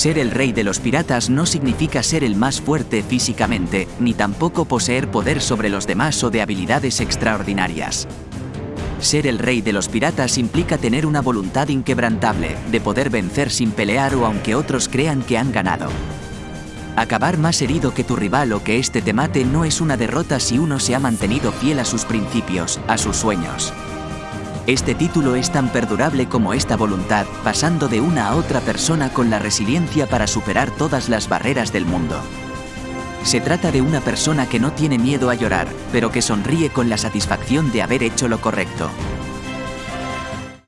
Ser el rey de los piratas no significa ser el más fuerte físicamente, ni tampoco poseer poder sobre los demás o de habilidades extraordinarias. Ser el rey de los piratas implica tener una voluntad inquebrantable, de poder vencer sin pelear o aunque otros crean que han ganado. Acabar más herido que tu rival o que éste te mate no es una derrota si uno se ha mantenido fiel a sus principios, a sus sueños. Este título es tan perdurable como esta voluntad, pasando de una a otra persona con la resiliencia para superar todas las barreras del mundo. Se trata de una persona que no tiene miedo a llorar, pero que sonríe con la satisfacción de haber hecho lo correcto.